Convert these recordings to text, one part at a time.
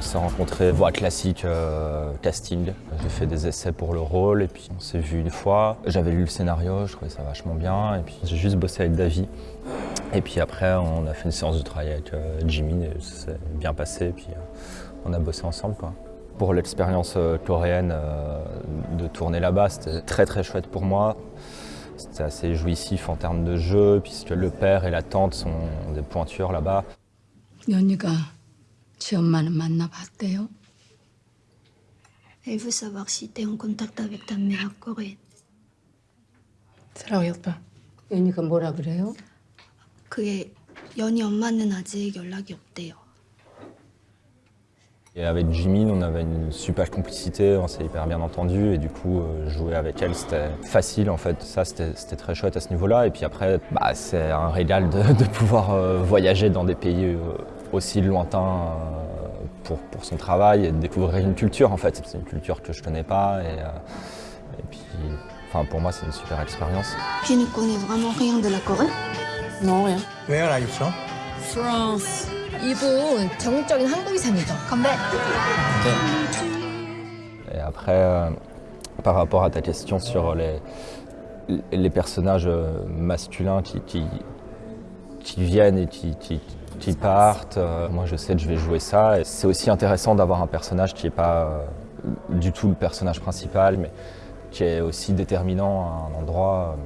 s'est rencontrés, voix classique, euh, casting. J'ai fait des essais pour le rôle et puis on s'est vu une fois. J'avais lu le scénario, je trouvais ça vachement bien et puis j'ai juste bossé avec Davy. Et puis après, on a fait une séance de travail avec euh, Jimmy et ça s'est bien passé et puis euh, on a bossé ensemble. Quoi. Pour l'expérience euh, coréenne de tourner là-bas, c'était très très chouette pour moi. C'était assez jouissif en termes de jeu, puisque le père et la tante sont des pointures là-bas. 연희가 지 엄마는 만나봤대요? Elle veut savoir si t'es en contact avec ta mère coréenne. 사랑했다. 연희가 뭐라 그래요? 그게 연희 엄마는 아직 연락이 없대요. Et avec Jimmy, on avait une super complicité, on s'est hyper bien entendu et du coup, euh, jouer avec elle, c'était facile en fait. Ça, c'était c'était très chouette à ce niveau-là. Et puis après, bah, c'est un régal de, de pouvoir euh, voyager dans des pays euh, aussi lointains euh, pour, pour son travail et de découvrir une culture en fait. C'est une culture que je connais pas et, euh, et puis, enfin, pour moi, c'est une super expérience. Tu ne connais vraiment rien de la Corée Non, rien. Where are you from? France. 이분 전국적인 한국이상이죠. 건배! Et après, euh, par rapport à ta question sur les, les personnages euh, masculins qui, qui, qui viennent et qui, qui, qui partent, euh, moi je sais que je vais jouer ça. C'est aussi intéressant d'avoir un personnage qui n'est pas euh, du tout le personnage principal, mais qui est aussi déterminant à un endroit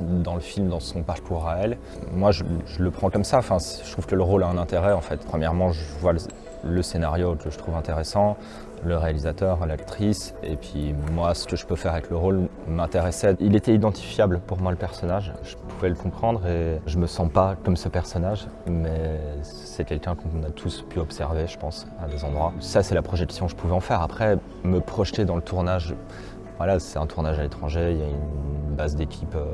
euh, dans le film, dans son parcours à elle. Moi, je, je le prends comme ça. Enfin, je trouve que le rôle a un intérêt, en fait. Premièrement, je vois le, le scénario que je trouve intéressant, le réalisateur, l'actrice, et puis moi, ce que je peux faire avec le rôle m'intéressait. Il était identifiable pour moi, le personnage. Je pouvais le comprendre et je me sens pas comme ce personnage, mais c'est quelqu'un qu'on a tous pu observer, je pense, à des endroits. Ça, c'est la projection que je pouvais en faire. Après, me projeter dans le tournage, voilà, c'est un tournage à l'étranger, il y a une base d'équipe euh,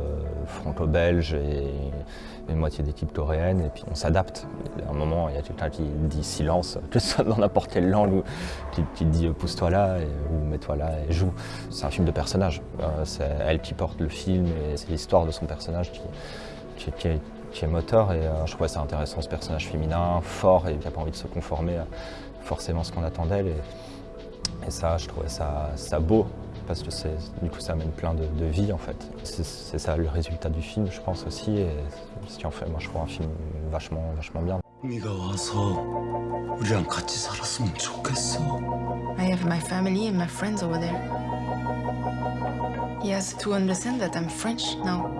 franco-belge et une moitié d'équipe coréenne, et puis on s'adapte. À un moment, il y a quelqu'un qui dit silence, que ce soit dans n'importe quelle langue, ou qui, dit euh, pousse-toi là, ou mets-toi là et joue. C'est un film de personnage. Euh, c'est elle qui porte le film, et c'est l'histoire de son personnage qui, est, moteur, et je trouvais ça intéressant, ce personnage féminin, fort, et qui n'a pas envie de se conformer à forcément ce qu'on attend d'elle. Et, ça, je trouvais ça beau, parce que du coup ça amène plein de, vie en fait. C'est ça le résultat du film je pense aussi et ce qui en fait moi je trouve un film vachement, vachement bien. I have to understand that I'm French now.